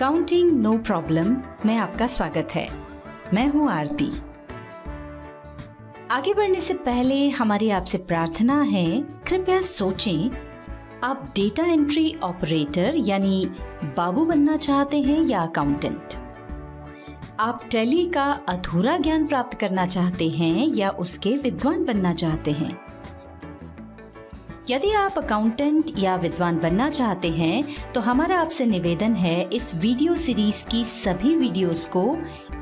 Accounting no problem में आपका स्वागत है। मैं हूँ आरती। आगे बढ़ने से पहले हमारी आपसे प्रार्थना है, कृपया सोचें, आप डेटा एंट्री ऑपरेटर यानी बाबू बनना चाहते हैं या अकाउंटेंट आप टेली का अधूरा ज्ञान प्राप्त करना चाहते हैं या उसके विद्वान बनना चाहते हैं? यदि आप अकाउंटेंट या विद्वान बनना चाहते हैं तो हमारा आपसे निवेदन है इस वीडियो सीरीज़ की सभी वीडियोस को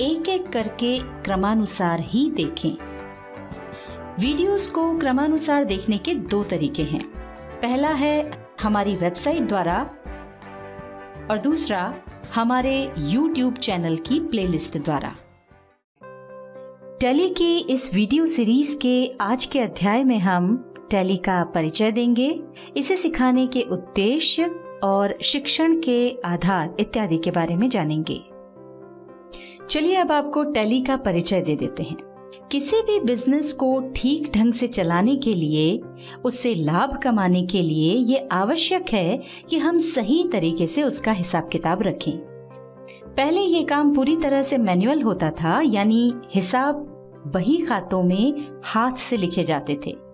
एक एक करके क्रमानुसार ही देखें। वीडियोस को क्रमानुसार देखने के दो तरीके हैं। पहला है हमारी वेबसाइट द्वारा और दूसरा हमारे YouTube चैनल की प्लेलिस्ट द्वारा। टेली की इस वीडियो सीरीज़ के आज के अध्याय में हम टैली का परिचय देंगे। इसे सिखाने के उद्देश्य और शिक्षण के आधार इत्यादि के बारे में जानेंगे। चलिए अब आपको टैली का परिचय दे देते हैं। किसी भी बिज़नेस को ठीक ढंग से चलाने के लिए, उससे लाभ कमाने के लिए ये आवश्यक है कि हम सही तरीके से उसका हिसाब किताब रखें। पहले ये काम पूरी तरह से मैनुअल होता था, यानी हिसाब बही खातों में हाथ से लिखे जाते थे।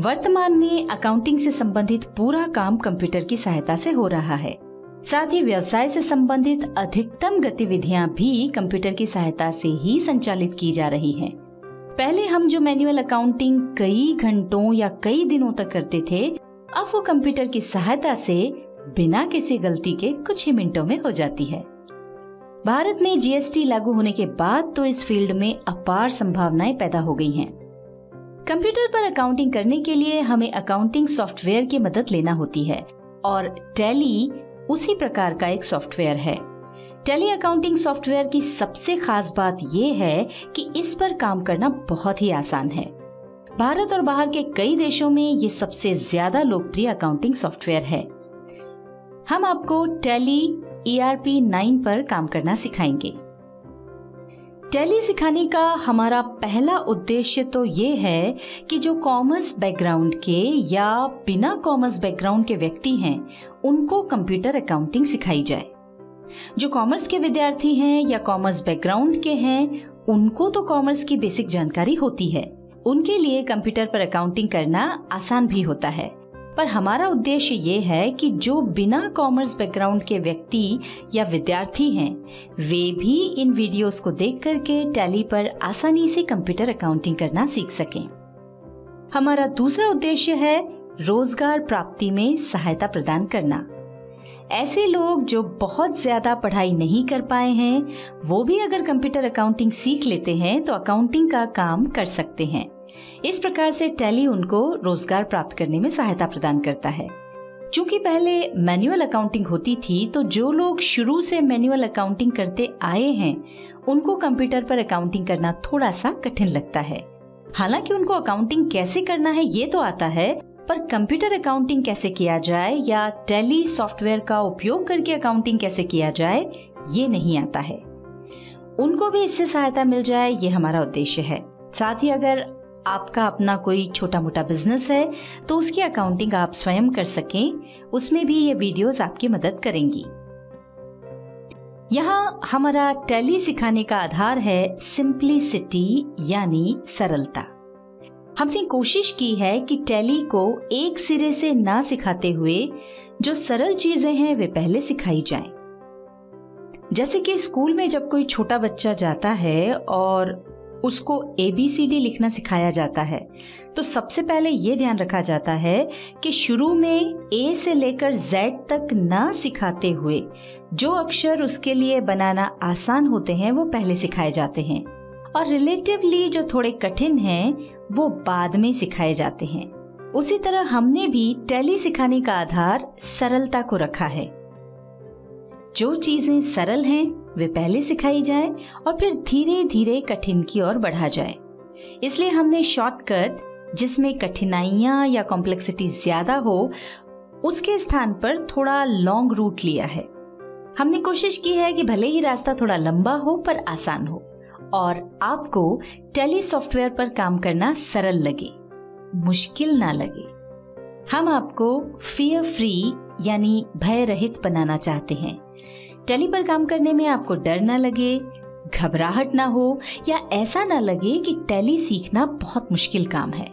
वर्तमान में अकाउंटिंग से संबंधित पूरा काम कंप्यूटर की सहायता से हो रहा है साथ ही व्यवसाय से संबंधित अधिकतम गतिविधियाँ भी कंप्यूटर की सहायता से ही संचालित की जा रही हैं। पहले हम जो मैनुअल अकाउंटिंग कई घंटों या कई दिनों तक करते थे, अब वो कंप्यूटर की सहायता से बिना किसी गलती के कुछ ही मिनटों में हो जाती है भारत में जीएसटी लागू होने के बाद तो इस फ़ील्ड में अपार संभावनाएँ पैदा हो गई हैं। कंप्यूटर पर अकाउंटिंग करने के लिए हमें अकाउंटिंग सॉफ्टवेयर की मदद लेना होती है। और टैली उसी प्रकार का एक सॉफ्टवेयर है। टेली अकाउंटिंग सॉफ्टवेयर की सबसे खास बात यह है कि इस पर काम करना बहुत ही आसान है। भारत और बाहर के कई देशों में ये सबसे ज़्यादा लोकप्रिय अकाउंटिंग सॉफ्टवेयर है। हम आपको टेली ईआरपी नाइन पर काम करना सिखाएँगे। टैली सिखाने का हमारा पहला उद्देश्य तो ये है कि जो कॉमर्स बैकग्राउंड के या बिना कॉमर्स बैकग्राउंड के व्यक्ति हैं, उनको कंप्यूटर अकाउंटिंग सिखाई जाए। जो कॉमर्स के विद्यार्थी हैं या कॉमर्स बैकग्राउंड के हैं, उनको तो कॉमर्स की बेसिक जानकारी होती है। उनके लिए कंप्यूटर पर अकाउंटिंग करना आसान भी होता है। पर हमारा उद्देश्य ये है कि जो बिना कॉमर्स बैकग्राउंड के व्यक्ति या विद्यार्थी हैं, वे भी इन वीडियोस को देख करके टैली पर आसानी से कंप्यूटर अकाउंटिंग करना सीख सकें। हमारा दूसरा उद्देश्य है रोज़गार प्राप्ति में सहायता प्रदान करना। ऐसे लोग जो बहुत ज़्यादा पढ़ाई नहीं कर पाए हैं, वो भी अगर कंप्यूटर अकाउंटिंग सीख लेते हैं तो अकाउंटिंग का काम कर सकते हैं। इस प्रकार से टैली उनको रोज़गार प्राप्त करने में सहायता प्रदान करता है। चूँकि पहले मैनुअल अकाउंटिंग होती थी तो जो लोग शुरू से मैनुअल अकाउंटिंग करते आए हैं, उनको कंप्यूटर पर अकाउंटिंग करना थोड़ा सा कठिन लगता है। हालाँकि उनको अकाउंटिंग कैसे करना है, ये तो आता है, पर कंप्यूटर अकाउंटिंग कैसे किया जाए या टेली सॉफ्टवेयर का उपयोग करके अकाउंटिंग कैसे किया जाए, ये नहीं आता है। उनको भी इससे सहायता मिल जाए, ये हमारा उद्देश्य है। साथ ही अगर आपका अपना कोई छोटा मोटा बिज़नेस है तो उसकी अकाउंटिंग आप स्वयं कर सकें, उसमें भी ये वीडियोस आपकी मदद करेंगी यहाँ हमारा टैली सिखाने का आधार है सिंपलिसिटी यानी सरलता हमने कोशिश की है कि टैली को एक सिरे से ना सिखाते हुए जो सरल चीज़ें हैं, वे पहले सिखाई जाएँ। जैसे कि स्कूल में जब कोई छोटा बच्चा जाता है और उसको ए बी सी डी लिखना सिखाया जाता है। तो सबसे पहले ये ध्यान रखा जाता है कि शुरू में ए से लेकर जेड तक ना सिखाते हुए जो अक्षर उसके लिए बनाना आसान होते हैं, वो पहले सिखाए जाते हैं। और रिलेटिवली जो थोड़े कठिन हैं, वो बाद में सिखाए जाते हैं। उसी तरह हमने भी टैली सिखाने का आधार सरलता को रखा है। जो चीज़ें सरल हैं वे पहले सिखाई जाए और फिर धीरे धीरे कठिन की ओर बढ़ा जाए। इसलिए हमने शॉर्टकट जिसमें कठिनाइयाँ या कॉम्प्लेक्सिटी ज़्यादा हो, उसके स्थान पर थोड़ा लॉन्ग रूट लिया है। हमने कोशिश की है कि भले ही रास्ता थोड़ा लंबा हो, पर आसान हो, और आपको टेली सॉफ्टवेयर पर काम करना सरल लगे, मुश्किल ना लगे। हम आपको फियर फ्री यानी भय रहित बनाना चाहते हैं। टैली पर काम करने में आपको डर ना लगे, घबराहट ना हो या ऐसा ना लगे कि टैली सीखना बहुत मुश्किल काम है।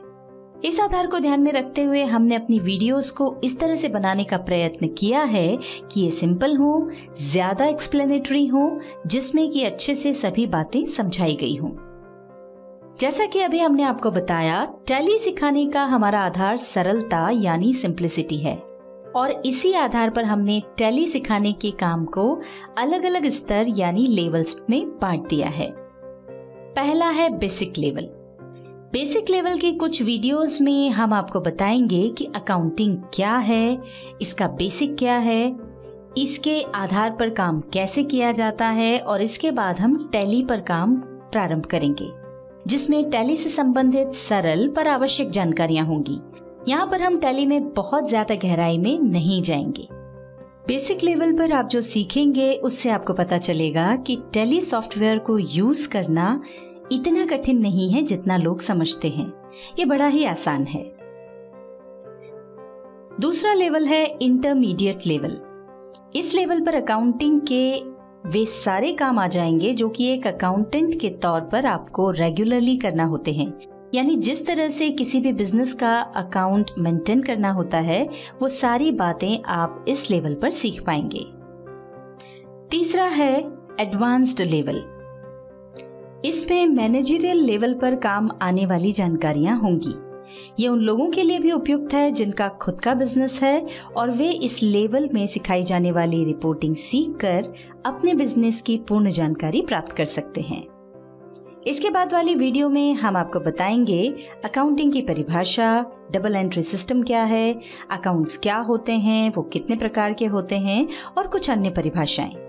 इस आधार को ध्यान में रखते हुए हमने अपनी वीडियोस को इस तरह से बनाने का प्रयत्न किया है कि ये सिंपल हो, ज़्यादा एक्सप्लेनेटरी हो, जिसमें कि अच्छे से सभी बातें समझाई गई हों। जैसा कि अभी हमने आपको बताया, टैली सिखाने का हमारा आधार सरलता यानी सिंप्लिसिटी है। और इसी आधार पर हमने टैली सिखाने के काम को अलग अलग स्तर यानी लेवल्स में बांट दिया है। पहला है बेसिक लेवल बेसिक लेवल के कुछ वीडियोस में हम आपको बताएँगे कि अकाउंटिंग क्या है, इसका बेसिक क्या है, इसके आधार पर काम कैसे किया जाता है और इसके बाद हम टैली पर काम प्रारंभ करेंगे, जिसमें टैली से संबंधित सरल पर आवश्यक जानकारियाँ होंगी। यहाँ पर हम टैली में बहुत ज़्यादा गहराई में नहीं जाएँगे। बेसिक लेवल पर आप जो सीखेंगे, उससे आपको पता चलेगा कि टैली सॉफ्टवेयर को यूज़ करना इतना कठिन नहीं है जितना लोग समझते हैं। ये बड़ा ही आसान है। दूसरा लेवल है इंटरमीडिएट लेवल। इस लेवल पर अकाउंटिंग के वे सारे काम आ जाएँगे जो कि एक अकाउंटेंट के तौर पर आपको रेगुलरली करना होते हैं। यानी जिस तरह से किसी भी बिज़नेस का अकाउंट मेंटेन करना होता है, वो सारी बातें आप इस लेवल पर सीख पाएँगे। तीसरा है एडवांस्ड लेवल इसमें मैनेजरियल लेवल पर काम आने वाली जानकारियाँ होंगी। ये उन लोगों के लिए भी उपयुक्त है जिनका खुद का बिज़नेस है और वे इस लेवल में सिखाई जाने वाली रिपोर्टिंग सीख कर अपने बिज़नेस की पूर्ण जानकारी प्राप्त कर सकते हैं। इसके बाद वाली वीडियो में हम आपको बताएँगे अकाउंटिंग की परिभाषा डबल एंट्री सिस्टम क्या है अकाउंट्स क्या होते हैं, वो कितने प्रकार के होते हैं और कुछ अन्य परिभाषाएँ।